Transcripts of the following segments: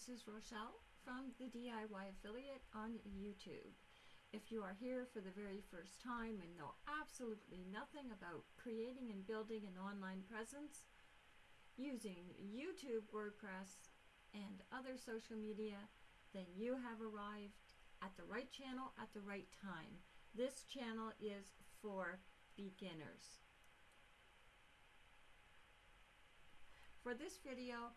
this is Rochelle from the DIY Affiliate on YouTube. If you are here for the very first time and know absolutely nothing about creating and building an online presence using YouTube, WordPress, and other social media, then you have arrived at the right channel at the right time. This channel is for beginners. For this video,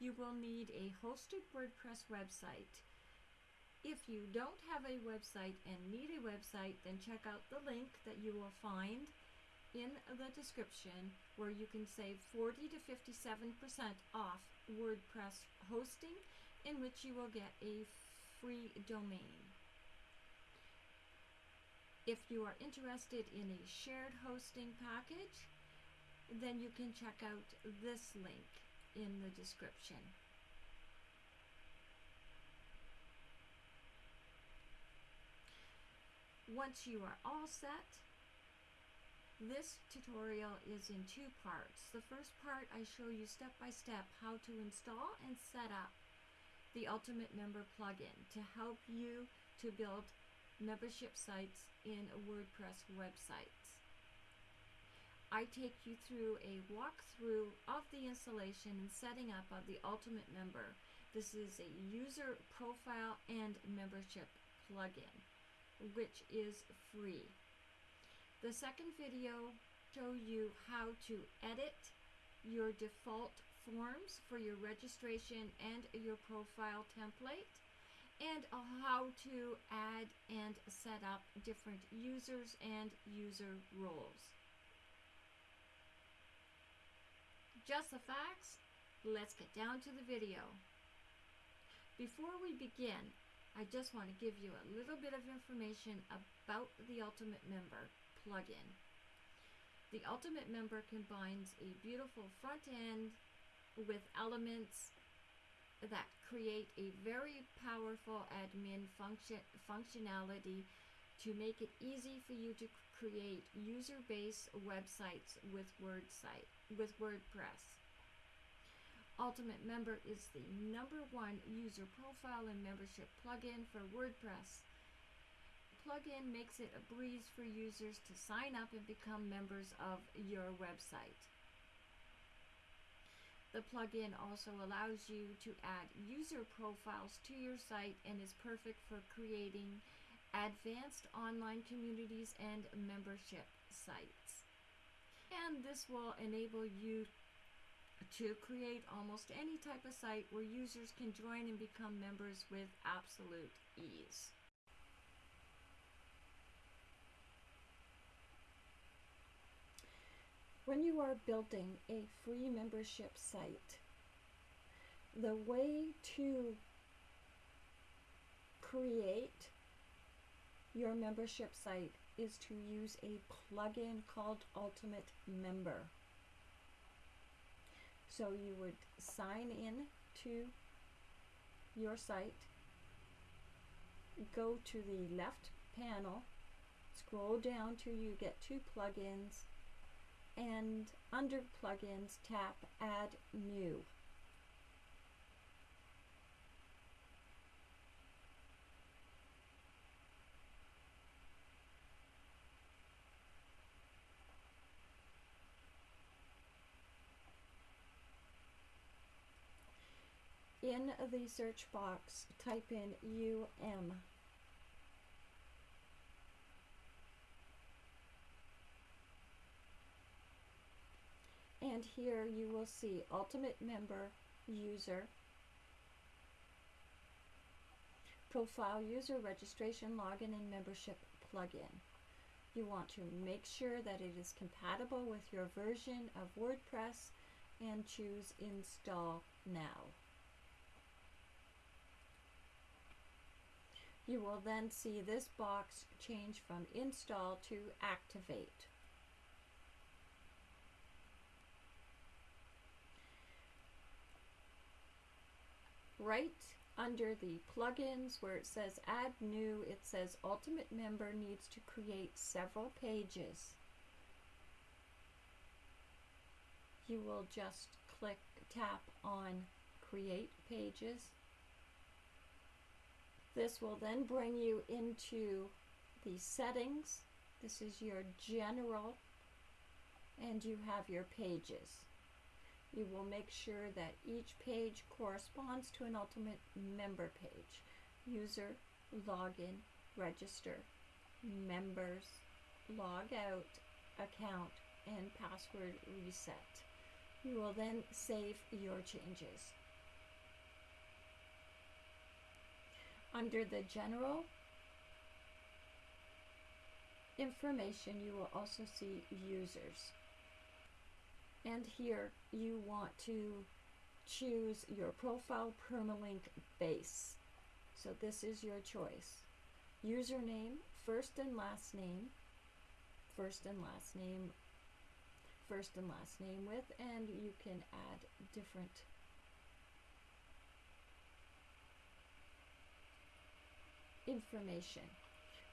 you will need a hosted WordPress website. If you don't have a website and need a website, then check out the link that you will find in the description where you can save 40 to 57% off WordPress hosting in which you will get a free domain. If you are interested in a shared hosting package, then you can check out this link in the description. Once you are all set, this tutorial is in two parts. The first part I show you step by step how to install and set up the Ultimate Member plugin to help you to build membership sites in a WordPress websites. I take you through a walkthrough of the installation and setting up of the Ultimate Member. This is a user profile and membership plugin, which is free. The second video show you how to edit your default forms for your registration and your profile template and how to add and set up different users and user roles. Just the facts, let's get down to the video. Before we begin, I just want to give you a little bit of information about the Ultimate Member plugin. The Ultimate Member combines a beautiful front end with elements that create a very powerful admin function functionality to make it easy for you to create user-based websites with WordSite with WordPress. Ultimate Member is the number one user profile and membership plugin for WordPress. Plugin makes it a breeze for users to sign up and become members of your website. The plugin also allows you to add user profiles to your site and is perfect for creating advanced online communities and membership sites. And this will enable you to create almost any type of site where users can join and become members with absolute ease. When you are building a free membership site, the way to create your membership site is to use a plugin called Ultimate Member. So you would sign in to your site, go to the left panel, scroll down till you get two plugins, and under plugins tap add new. In the search box, type in UM. And here you will see Ultimate Member User, Profile User Registration Login and Membership Plugin. You want to make sure that it is compatible with your version of WordPress and choose Install Now. You will then see this box change from install to activate. Right under the plugins where it says add new, it says Ultimate Member needs to create several pages. You will just click tap on create pages This will then bring you into the settings. This is your general and you have your pages. You will make sure that each page corresponds to an Ultimate member page. User, login, register, members, log out, account, and password reset. You will then save your changes. Under the general information, you will also see users. And here you want to choose your profile permalink base. So this is your choice. Username, first and last name, first and last name, first and last name with, and you can add different information.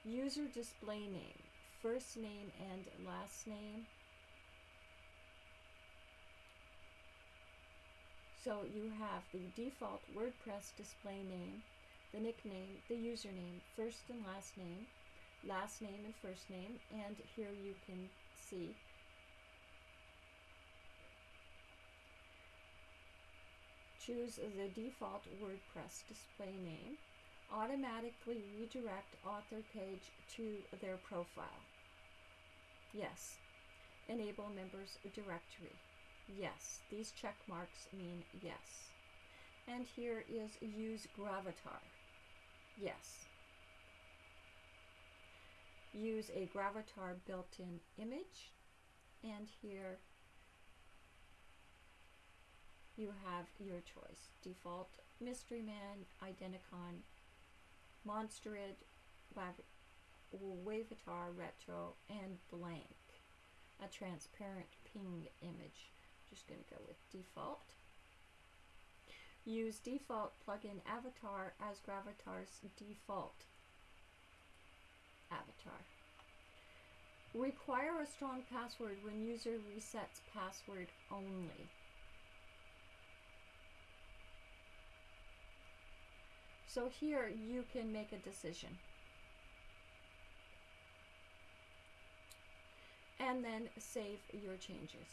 User display name, first name and last name. So you have the default WordPress display name, the nickname, the username, first and last name, last name and first name, and here you can see choose the default WordPress display name, automatically redirect author page to their profile. Yes. Enable members directory. Yes. These check marks mean yes. And here is use Gravatar. Yes. Use a Gravatar built-in image. And here you have your choice. Default Mystery Man, Identicon, Monsterid, Wavatar Retro, and Blank. A transparent ping image. Just going to go with default. Use default plugin avatar as Gravatar's default avatar. Require a strong password when user resets password only. So here you can make a decision. And then save your changes.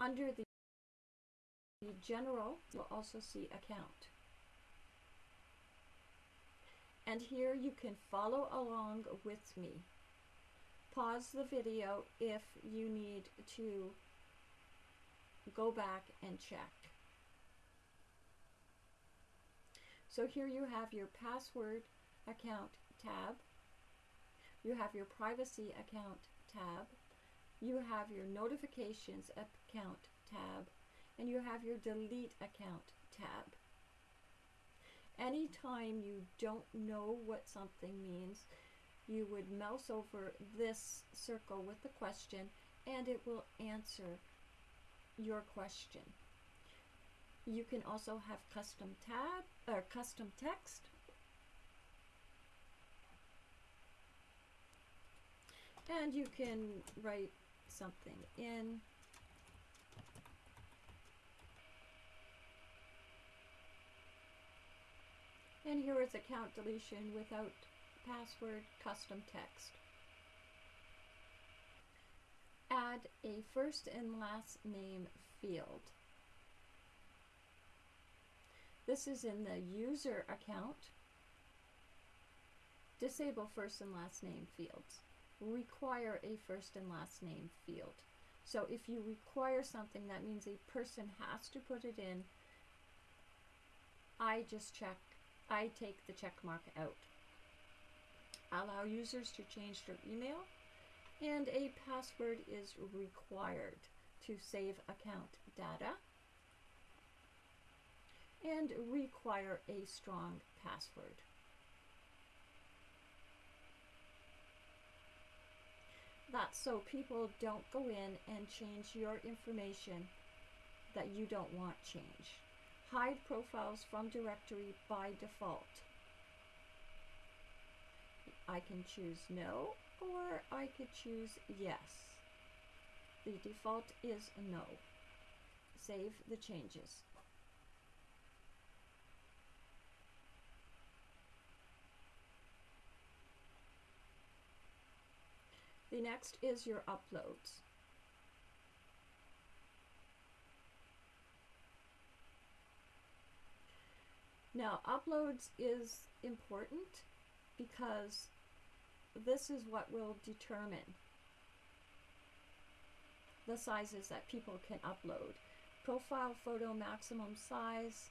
Under the general, you'll also see account. And here you can follow along with me. Pause the video if you need to go back and check. So here you have your password account tab. You have your privacy account tab. You have your notifications account tab. And you have your delete account tab. Anytime you don't know what something means, you would mouse over this circle with the question and it will answer your question. You can also have custom tab or custom text. And you can write something in. And here is account deletion without password custom text. Add a first and last name field. This is in the user account. Disable first and last name fields. Require a first and last name field. So if you require something, that means a person has to put it in. I just check, I take the check mark out allow users to change their email, and a password is required to save account data, and require a strong password. That's so people don't go in and change your information that you don't want change. Hide profiles from directory by default. I can choose no, or I could choose yes. The default is no. Save the changes. The next is your uploads. Now, uploads is important because this is what will determine the sizes that people can upload. Profile photo maximum size.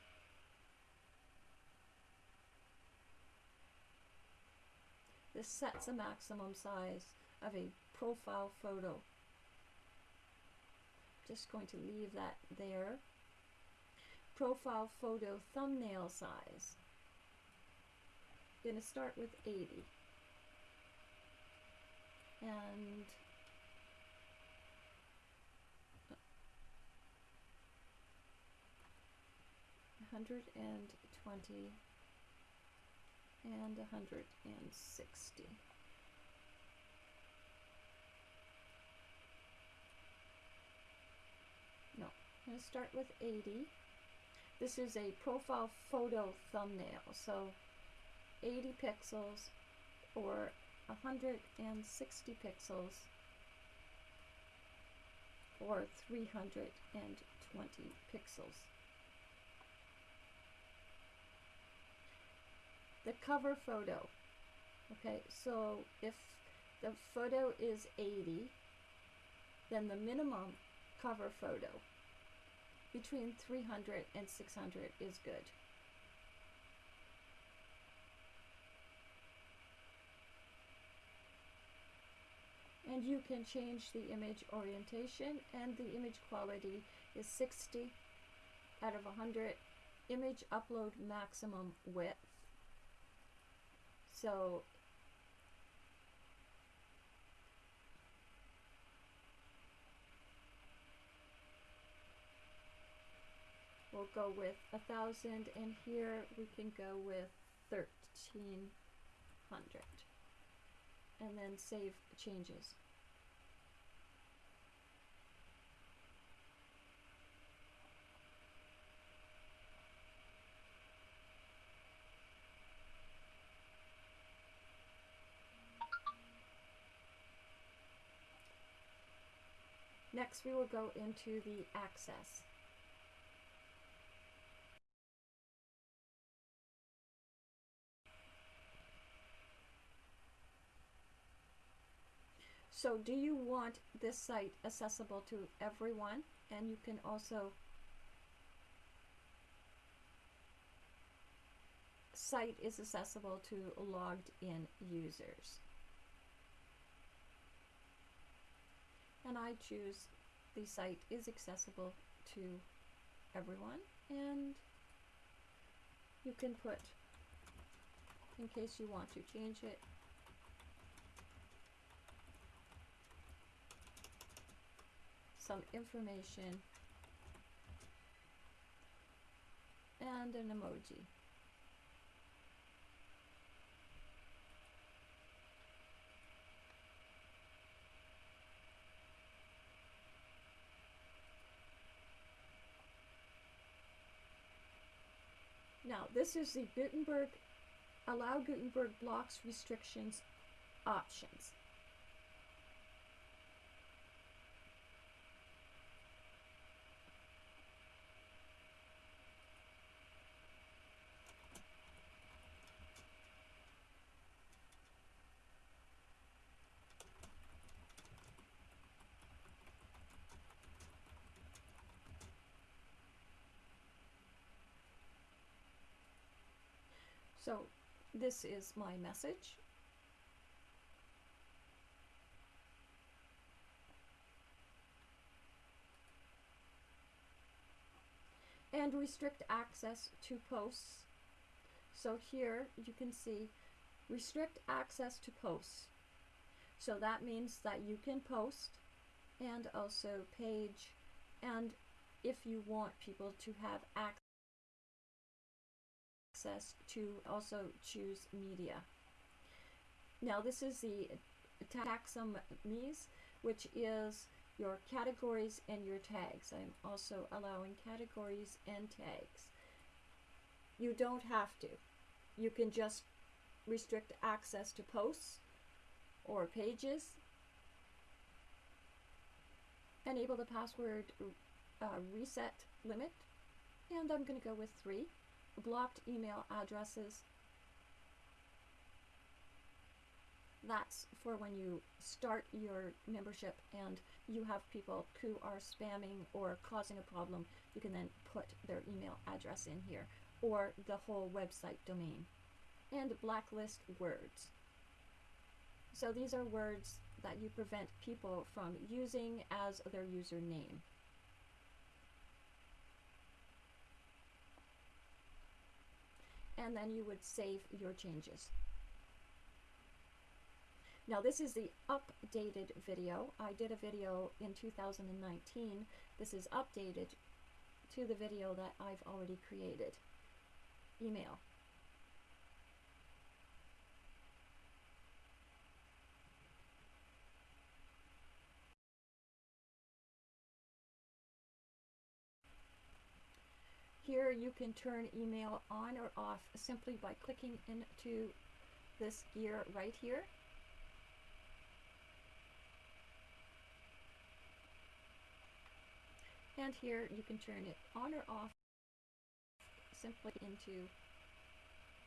This sets a maximum size of a profile photo. Just going to leave that there. Profile photo thumbnail size. Going to start with 80. And hundred and twenty and a hundred and sixty. No, I'm going to start with 80. This is a profile photo thumbnail, so 80 pixels or 160 pixels or 320 pixels. The cover photo. Okay, so if the photo is 80, then the minimum cover photo between 300 and 600 is good. And you can change the image orientation and the image quality is 60 out of 100 image upload maximum width. So we'll go with a thousand and here we can go with 1300 and then save changes. Next we will go into the access. So do you want this site accessible to everyone? And you can also site is accessible to logged in users. And I choose the site is accessible to everyone and you can put in case you want to change it some information and an emoji. Now, this is the Gutenberg Allow Gutenberg Blocks Restrictions options. So this is my message. And restrict access to posts. So here you can see restrict access to posts. So that means that you can post and also page and if you want people to have access access to also choose media. Now this is the taxonomies, which is your categories and your tags. I'm also allowing categories and tags. You don't have to. You can just restrict access to posts or pages. Enable the password uh, reset limit. And I'm going to go with three. Blocked email addresses. That's for when you start your membership and you have people who are spamming or causing a problem. You can then put their email address in here or the whole website domain. And blacklist words. So these are words that you prevent people from using as their username. And then you would save your changes. Now this is the updated video. I did a video in 2019. This is updated to the video that I've already created. Email. Here you can turn email on or off simply by clicking into this gear right here. And here you can turn it on or off simply into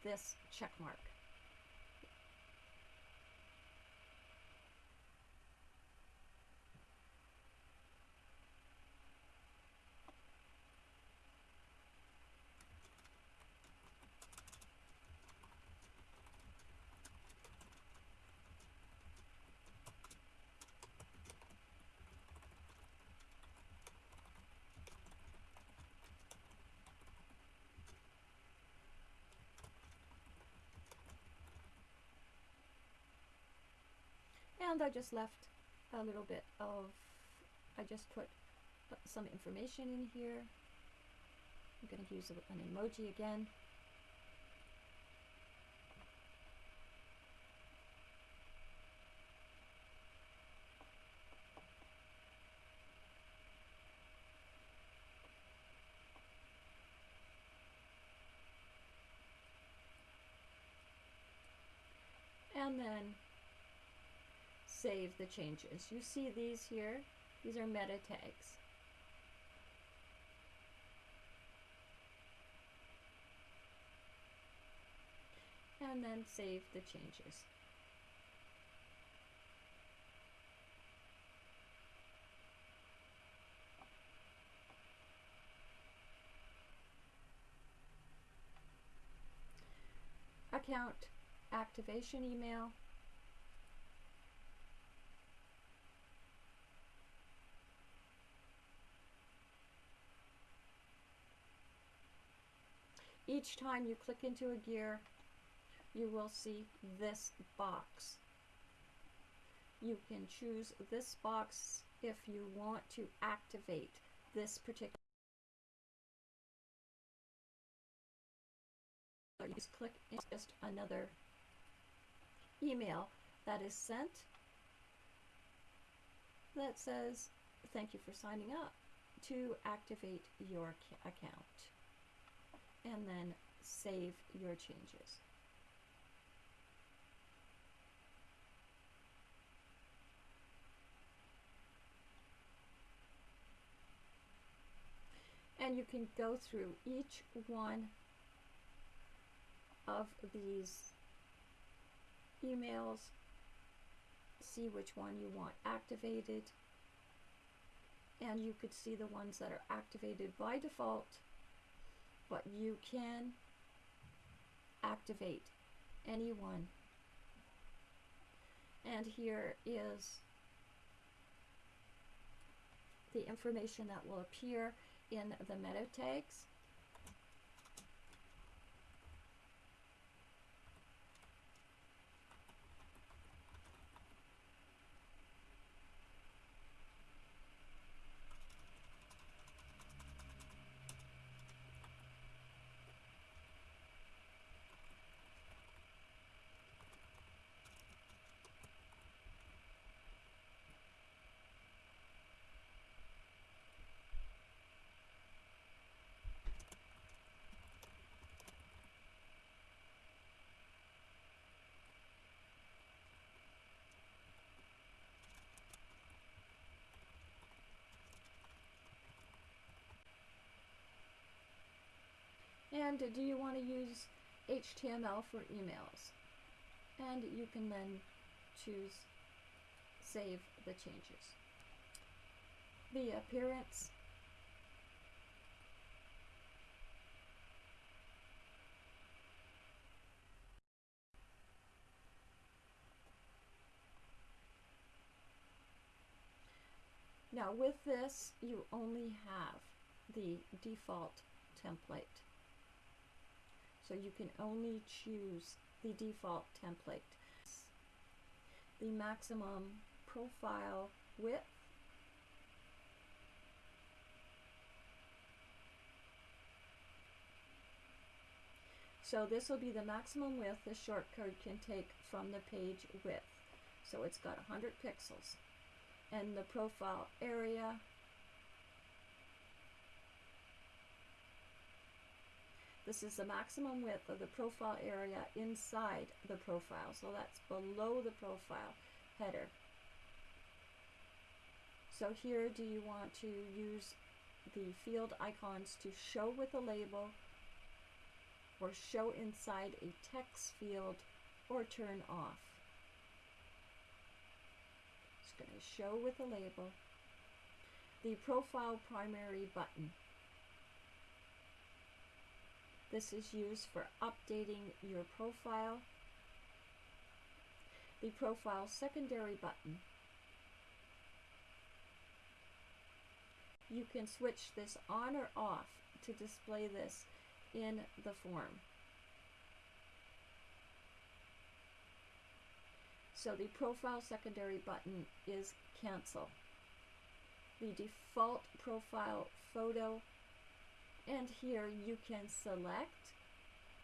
this check mark. And I just left a little bit of I just put some information in here. I'm going to use an emoji again. And then save the changes. You see these here? These are meta tags. And then save the changes. Account activation email Each time you click into a gear, you will see this box. You can choose this box if you want to activate this particular you just click it's just another email that is sent that says thank you for signing up to activate your account and then save your changes. And you can go through each one of these emails, see which one you want activated, and you could see the ones that are activated by default but you can activate anyone. And here is the information that will appear in the meta tags. And do you want to use HTML for emails? And you can then choose save the changes. The appearance Now with this, you only have the default template. So you can only choose the default template. The maximum profile width So this will be the maximum width the shortcode can take from the page width. So it's got 100 pixels and the profile area. This is the maximum width of the profile area inside the profile, so that's below the profile header. So here, do you want to use the field icons to show with a label, or show inside a text field, or turn off? It's going to show with a label the profile primary button. This is used for updating your profile. The profile secondary button. You can switch this on or off to display this in the form. So the profile secondary button is cancel. The default profile photo and here you can select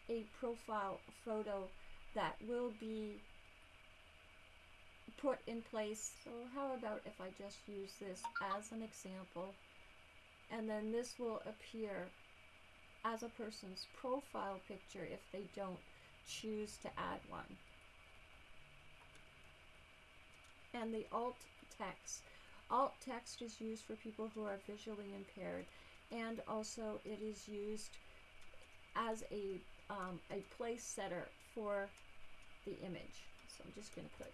a profile photo that will be put in place. So how about if I just use this as an example and then this will appear as a person's profile picture if they don't choose to add one and the alt text. Alt text is used for people who are visually impaired and also it is used as a, um, a place setter for the image. So I'm just going to put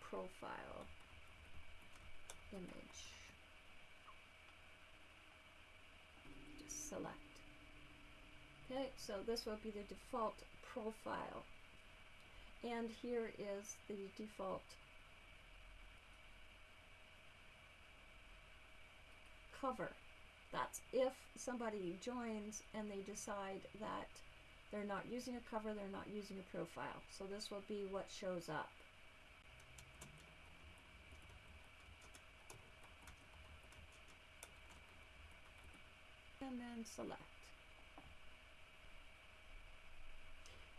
profile image. Just select. Okay, so this will be the default profile and here is the default cover. That's if somebody joins and they decide that they're not using a cover, they're not using a profile. So this will be what shows up. And then select.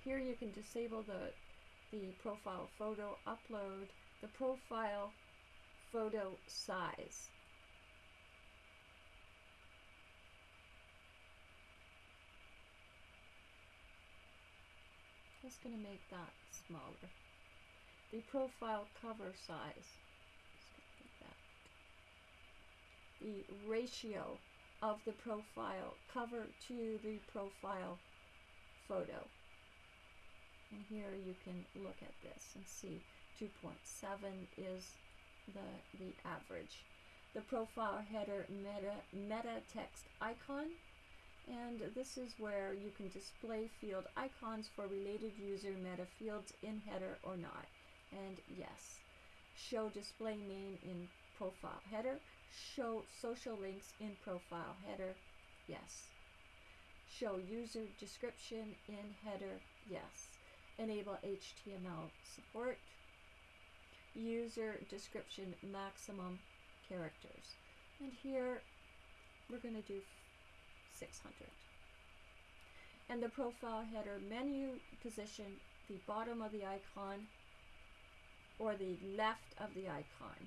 Here you can disable the the profile photo upload, the profile photo size. Just going to make that smaller. The profile cover size. The ratio of the profile cover to the profile photo. And here you can look at this and see 2.7 is the, the average. The profile header meta, meta text icon and this is where you can display field icons for related user meta fields in header or not. And yes, show display name in profile header, show social links in profile header, yes. Show user description in header, yes enable HTML support, user description maximum characters. And here we're going to do 600. And the profile header menu position, the bottom of the icon or the left of the icon.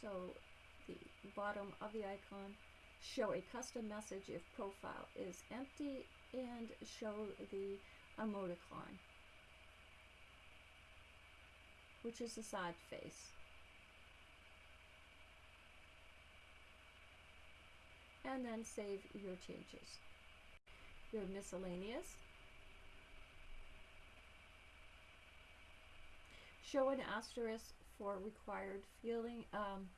So the bottom of the icon show a custom message if profile is empty and show the emoticon which is the sad face and then save your changes. Your miscellaneous. Show an asterisk for required fielding, um,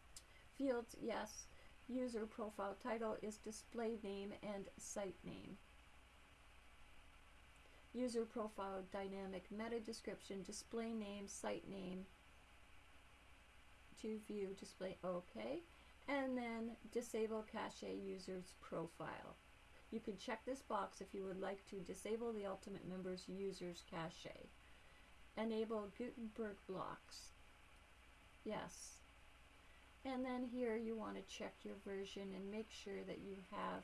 fields, yes. User profile title is display name and site name. User profile dynamic meta description, display name, site name, to view display OK, and then disable cache user's profile. You can check this box if you would like to disable the Ultimate Members user's cache. Enable Gutenberg blocks. Yes. And then here you want to check your version and make sure that you have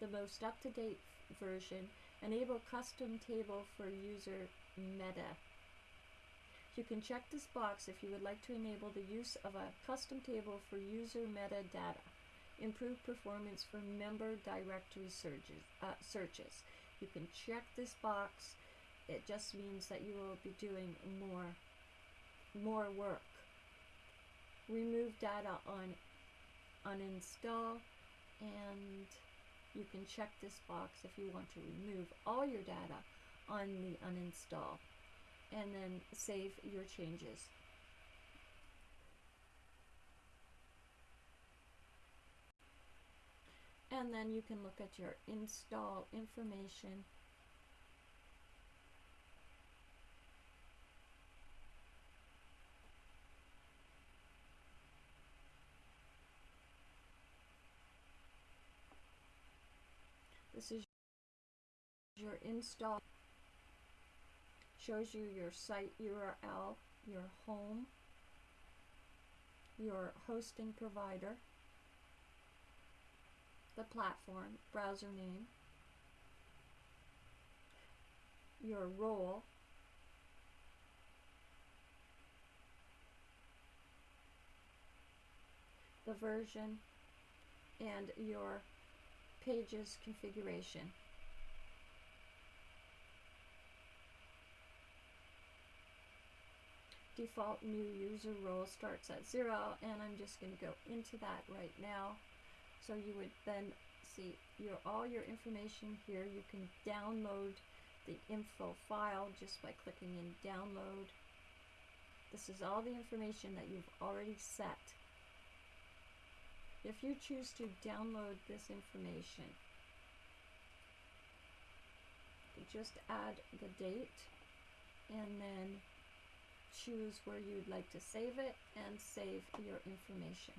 the most up-to-date version. Enable custom table for user meta. You can check this box if you would like to enable the use of a custom table for user metadata. Improve performance for member directory searches. Uh, searches. You can check this box. It just means that you will be doing more, more work. Remove data on uninstall and you can check this box if you want to remove all your data on the uninstall and then save your changes. And then you can look at your install information. This is your install shows you your site URL, your home, your hosting provider, the platform, browser name, your role, the version, and your page's configuration. Default new user role starts at zero and I'm just going to go into that right now. So you would then see your all your information here. You can download the info file just by clicking in download. This is all the information that you've already set. If you choose to download this information just add the date and then choose where you'd like to save it and save your information.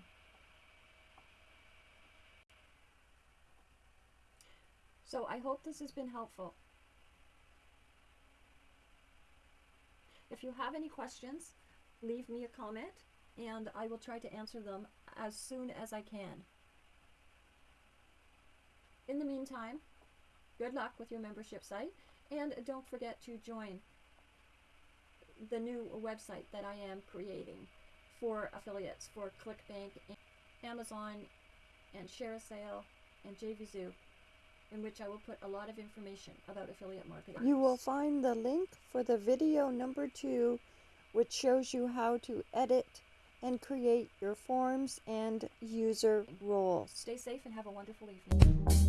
So I hope this has been helpful. If you have any questions, leave me a comment and I will try to answer them as soon as I can. In the meantime, good luck with your membership site and don't forget to join the new website that I am creating for affiliates for ClickBank, Amazon, and ShareASale, and JVZoo, in which I will put a lot of information about affiliate marketing. You will find the link for the video number two, which shows you how to edit and create your forms and user roles. Stay safe and have a wonderful evening.